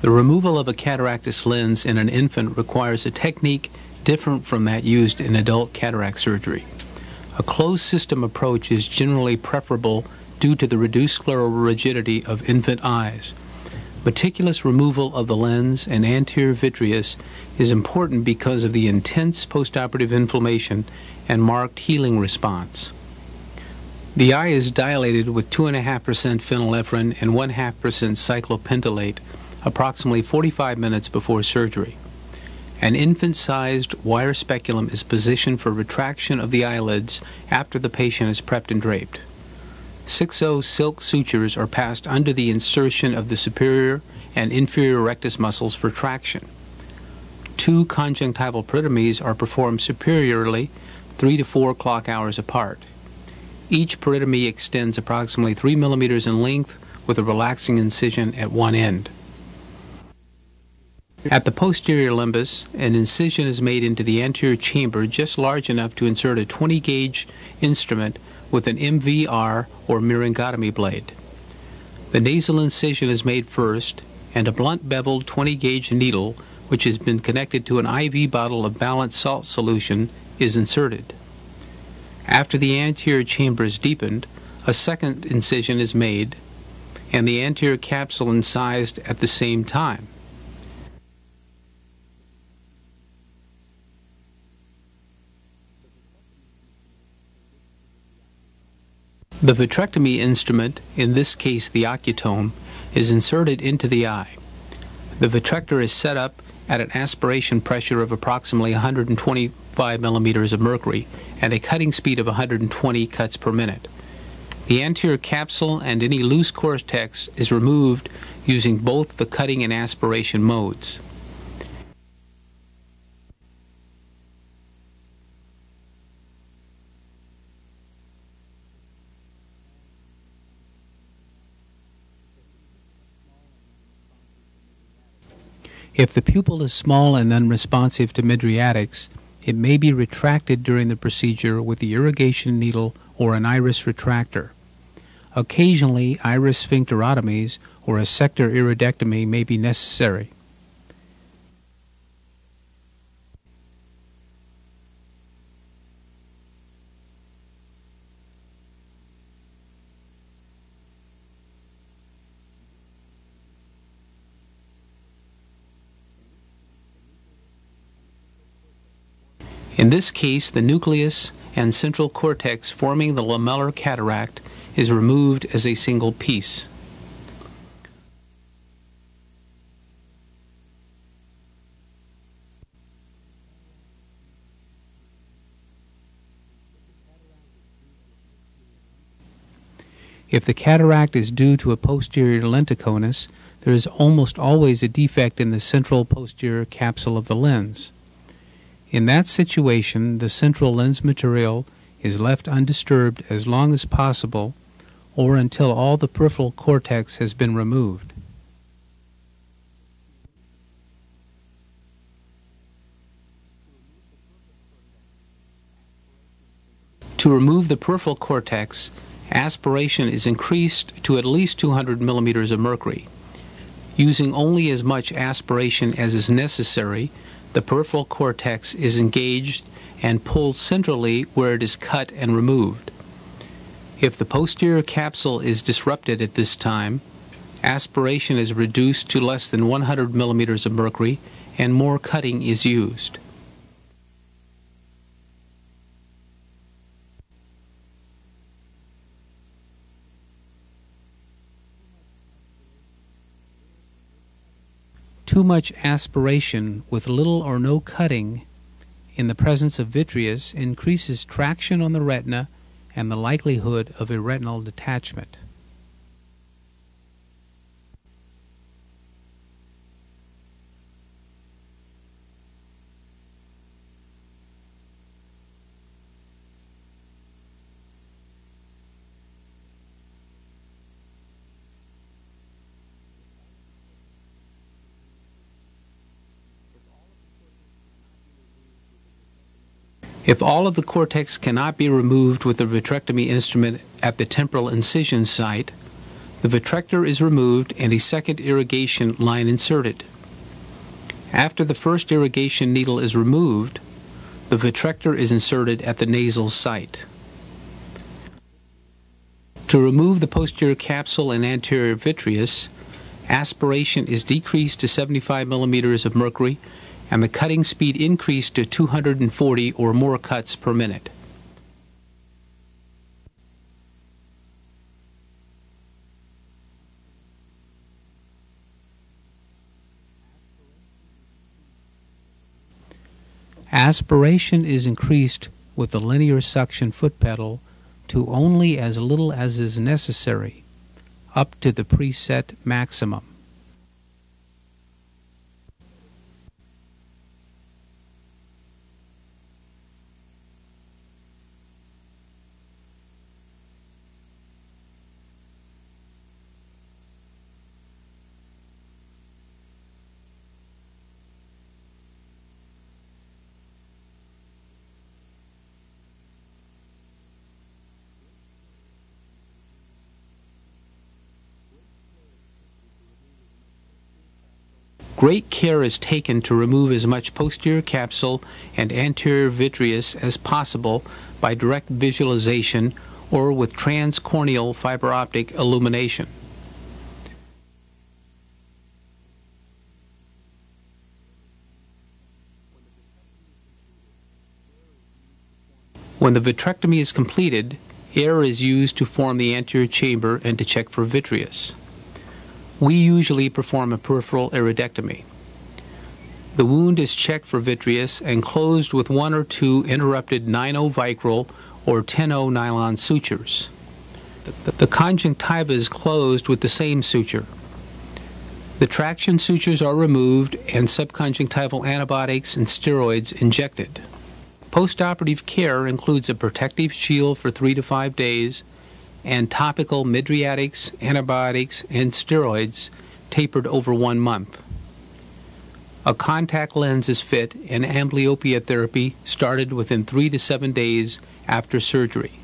The removal of a cataractous lens in an infant requires a technique different from that used in adult cataract surgery. A closed system approach is generally preferable due to the reduced scleral rigidity of infant eyes. Meticulous removal of the lens and anterior vitreous is important because of the intense postoperative inflammation and marked healing response. The eye is dilated with 2.5% phenylephrine and 1.5% cyclopentolate approximately 45 minutes before surgery. An infant sized wire speculum is positioned for retraction of the eyelids after the patient is prepped and draped. 6-0 silk sutures are passed under the insertion of the superior and inferior rectus muscles for traction. Two conjunctival peritomies are performed superiorly 3 to 4 clock hours apart. Each peritomy extends approximately 3 millimeters in length with a relaxing incision at one end. At the posterior limbus, an incision is made into the anterior chamber just large enough to insert a 20 gauge instrument with an MVR or myringotomy blade. The nasal incision is made first, and a blunt beveled 20 gauge needle, which has been connected to an IV bottle of balanced salt solution, is inserted. After the anterior chamber is deepened, a second incision is made, and the anterior capsule incised at the same time. The vitrectomy instrument, in this case the ocutome, is inserted into the eye. The vitrector is set up at an aspiration pressure of approximately 125 millimeters of mercury and a cutting speed of 120 cuts per minute. The anterior capsule and any loose cortex is removed using both the cutting and aspiration modes. If the pupil is small and unresponsive to mydriatics, it may be retracted during the procedure with the irrigation needle or an iris retractor. Occasionally, iris sphincterotomies or a sector iridectomy may be necessary. In this case, the nucleus and central cortex forming the lamellar cataract is removed as a single piece. If the cataract is due to a posterior lenticonus, there is almost always a defect in the central posterior capsule of the lens. In that situation, the central lens material is left undisturbed as long as possible or until all the peripheral cortex has been removed. To remove the peripheral cortex, aspiration is increased to at least 200 millimeters of mercury. Using only as much aspiration as is necessary, the peripheral cortex is engaged and pulled centrally where it is cut and removed. If the posterior capsule is disrupted at this time, aspiration is reduced to less than 100 millimeters of mercury and more cutting is used. Too much aspiration with little or no cutting in the presence of vitreous increases traction on the retina and the likelihood of a retinal detachment. If all of the cortex cannot be removed with the vitrectomy instrument at the temporal incision site, The vitrector is removed and a second irrigation line inserted. After the first irrigation needle is removed, the vitrector is inserted at the nasal site. To remove the posterior capsule and anterior vitreous, aspiration is decreased to 75 millimeters of mercury and the cutting speed increased to 240 or more cuts per minute. Aspiration is increased with the linear suction foot pedal to only as little as is necessary, up to the preset maximum. Great care is taken to remove as much posterior capsule and anterior vitreous as possible by direct visualization or with transcorneal fiber optic illumination. When the vitrectomy is completed, air is used to form the anterior chamber and to check for vitreous we usually perform a peripheral iridectomy. The wound is checked for vitreous and closed with one or two interrupted 9-0 vicryl or 10-0 nylon sutures. The conjunctiva is closed with the same suture. The traction sutures are removed and subconjunctival antibiotics and steroids injected. Postoperative care includes a protective shield for three to five days and topical mydriatics, antibiotics, and steroids tapered over one month. A contact lens is fit and amblyopia therapy started within three to seven days after surgery.